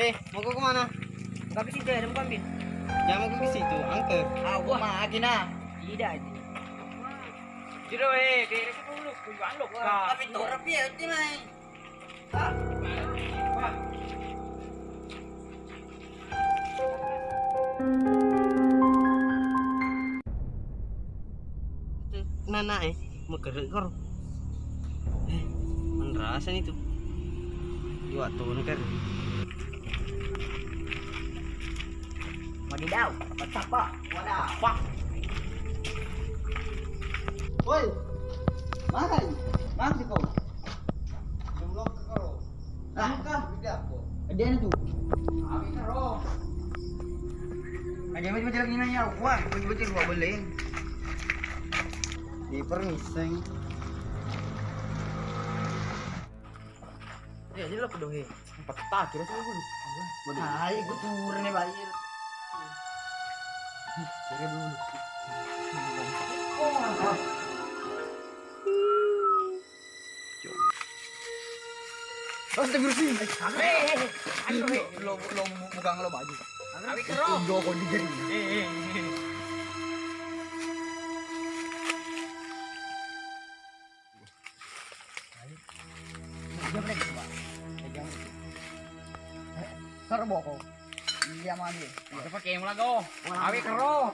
Eh, mau kau ke mana? Enggak ke situ ya, ada mau ambil. Jangan mau ke situ, angker. Ah, gua mah gina. Tidak. Jiro eh, kira kita dulu, kujuan lo. Tapi tuh rapi ya, itu mah. Nana eh, mau gerak kor. Eh, menerasan itu. Dua tahun kan. Wadidaw, patapa. Wadaw. Pak. Woi. Mahal. Mahal di kau. Sebelum ke kau. Ah. Kan, tidak aku. Ada na tu. Abi karo. Ada macam macam ni ya, wah, macam macam gua boleh. Di permising. Eh, jadi lo. Empat tak kira sih gua. Hai, gua turun nih bayar. Oh, Oh. Eh, ayo, eh. Lo lo bukan lo baju. Abi kero. Gua kau digeri. Eh, eh. Ko. Iya mami. Kita pakai yang lago. Abi kero.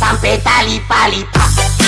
Sampai tali pali pak